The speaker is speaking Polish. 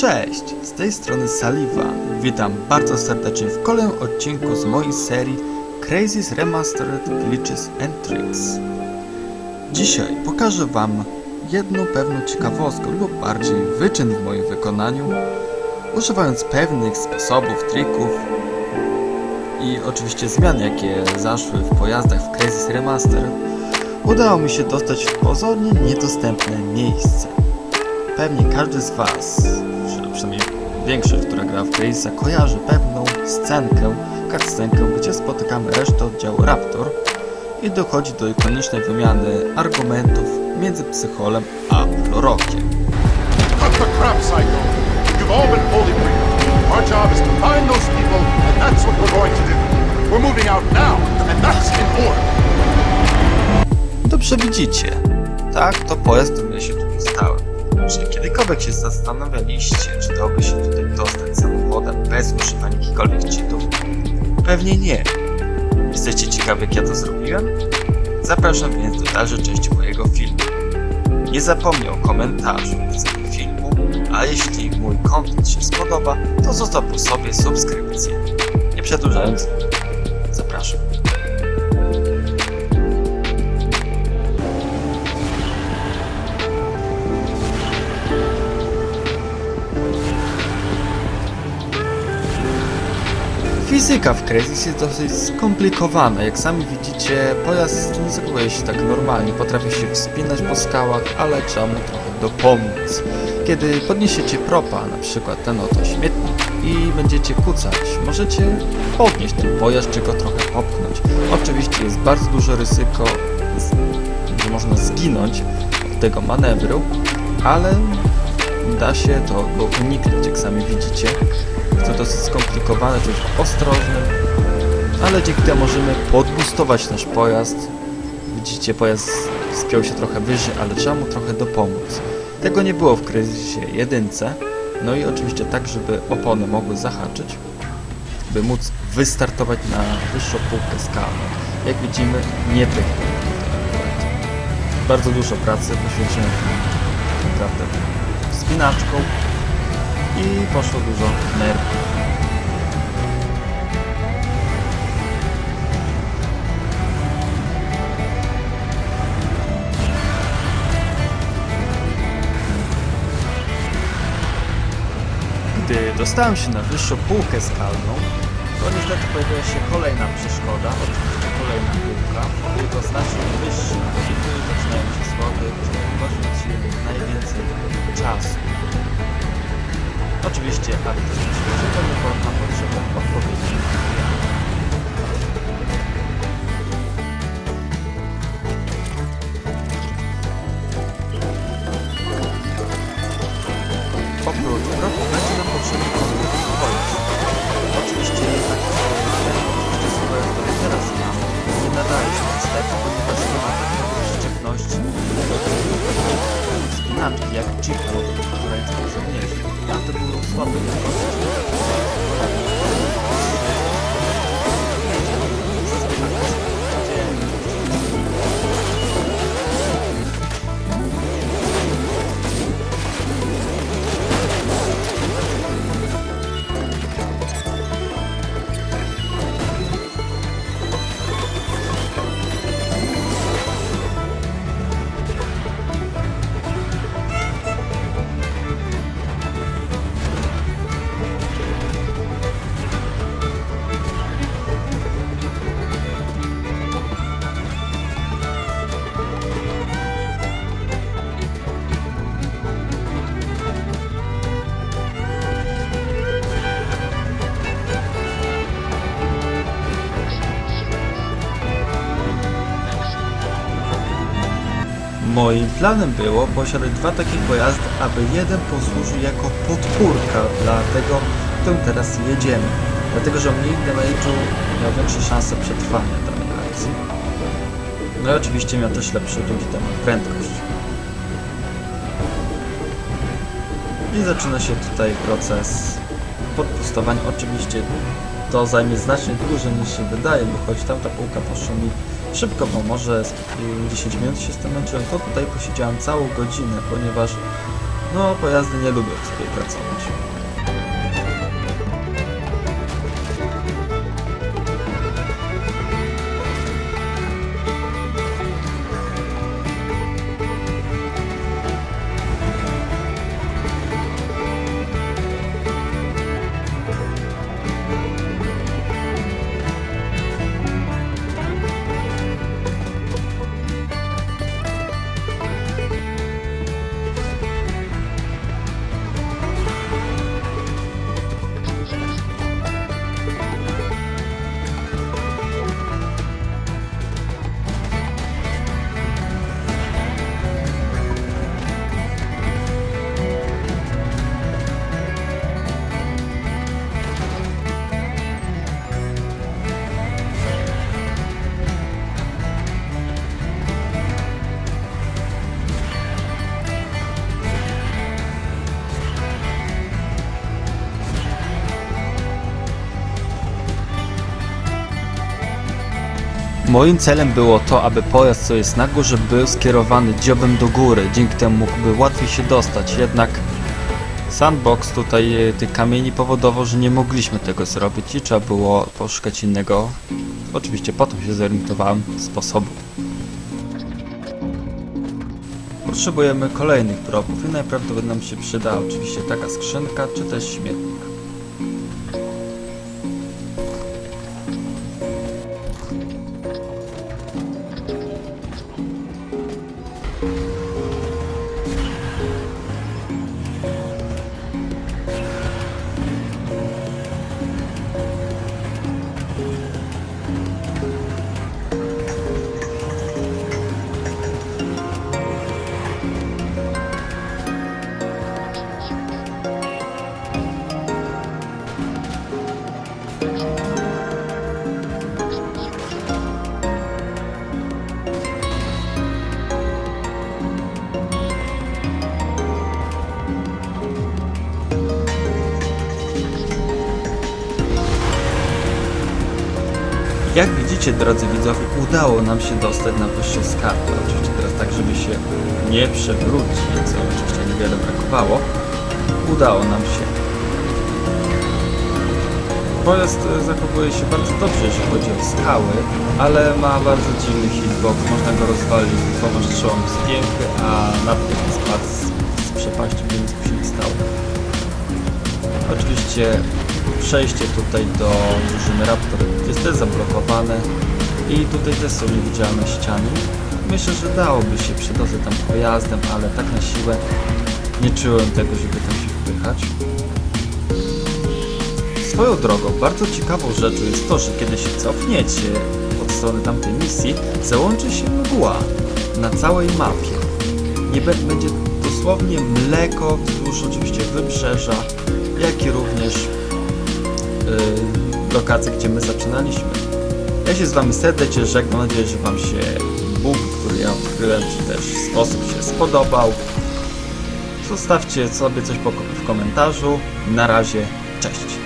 Cześć, z tej strony Saliva. Witam bardzo serdecznie w kolejnym odcinku z mojej serii Crazy's Remastered Glitches and Tricks. Dzisiaj pokażę Wam jedną pewną ciekawostkę lub bardziej wyczyn w moim wykonaniu, używając pewnych sposobów, trików i oczywiście zmian, jakie zaszły w pojazdach w Crazy's Remastered, udało mi się dostać w pozornie niedostępne miejsce. Pewnie każdy z Was, większość, która gra w Crazysa, kojarzy pewną scenkę, cutscenkę, gdzie spotykamy resztę oddziału Raptor i dochodzi do ikonicznej wymiany argumentów między Psycholem a Florokiem. Cut the crap, Psycho. You've all been briefed. Our job is to find those people, and that's what we're going to do. We're moving out now, and that's in order. Dobrze widzicie. Tak, to pojazd, który Czy kiedykolwiek się zastanawialiście, czy dałoby się tutaj dostać samochodem bez używania jakichkolwiek cheatów? Pewnie nie. Jesteście ciekawi, jak ja to zrobiłem? Zapraszam więc do dalszej części mojego filmu. Nie zapomnij o komentarzu do filmu, a jeśli mój content się spodoba, to zostaw po sobie subskrypcję. Nie przedłużając, zapraszam. Fizyka w Crysis jest dosyć skomplikowana. Jak sami widzicie, pojazd nie zachowuje się tak normalnie. Potrafi się wspinać po skałach, ale trzeba mu trochę dopomóc. Kiedy podniesiecie propa, na przykład ten oto śmietnik i będziecie kucać, możecie podnieść ten pojazd, czy go trochę popchnąć. Oczywiście jest bardzo duże ryzyko, że można zginąć od tego manewru, ale da się to go uniknąć, jak sami widzicie. Jest to dosyć skomplikowane, to jest ostrożny, ale dzięki temu możemy podbustować nasz pojazd. Widzicie, pojazd spiął się trochę wyżej, ale trzeba mu trochę dopomóc. Tego nie było w kryzysie jedynce, no i oczywiście tak, żeby opony mogły zahaczyć, by móc wystartować na wyższą półkę skalną. Jak widzimy, nie tych Bardzo dużo pracy poświęciłem naprawdę spinaczką i poszło dużo nerwów. Gdy dostałem się na wyższą półkę skalną, to niestety pojawiła się kolejna przeszkoda, oczywiście kolejna półka. Był to znacznie wyższy слабый. Moim planem było posiadać dwa takie pojazdy, aby jeden posłużył jako podpórka dla tego, którym teraz jedziemy. Dlatego, że mniej damage'u miał większe szanse przetrwania danej akcji. No i oczywiście miał też lepszy drugi temat, prędkość. I zaczyna się tutaj proces podpustowania. Oczywiście to zajmie znacznie dłużej niż się wydaje, bo choć tamta półka poszła mi szybko, bo może z- y, 10 minut się zmęczyłem, to tutaj posiedziałem całą godzinę, ponieważ no pojazdy nie lubią sobie pracować. Moim celem było to, aby pojazd, co jest na górze, był skierowany dziobem do góry. Dzięki temu mógłby łatwiej się dostać. Jednak sandbox tutaj e, tych kamieni powodował, że nie mogliśmy tego zrobić i trzeba było poszukać innego, oczywiście potem się zorientowałem, sposobu. Potrzebujemy kolejnych propów i najprawdopodobniej nam się przyda oczywiście taka skrzynka, czy też śmietnik. Widzicie, drodzy widzowie, udało nam się dostać na wyższą skarpę. Oczywiście teraz tak, żeby się nie przewrócić, co oczywiście niewiele brakowało. Udało nam się. Pojazd e, zachowuje się bardzo dobrze, jeśli chodzi o skały, ale ma bardzo dziwny hitbox. Można go rozwalić dwoma strzałami z pięchy, a natychmiast spadł z, z przepaści, nic mu się nie stało. Oczywiście przejście tutaj do drużyny Raptor jest też zablokowane i tutaj też są niewidzialne ściany. Myślę, że dałoby się przedostać tam pojazdem, ale tak na siłę nie czułem tego, żeby tam się wpychać. Swoją drogą, bardzo ciekawą rzeczą jest to, że kiedy się cofniecie od strony tamtej misji, załączy się mgła na całej mapie. Nie będzie dosłownie mleko wzdłuż oczywiście wybrzeża, jak i również lokacje, gdzie my zaczynaliśmy. Ja się z Wami serdecznie żegnam, mam nadzieję, że Wam się Bóg, który ja odkryłem, czy też sposób się spodobał. Zostawcie sobie coś w komentarzu. Na razie, cześć.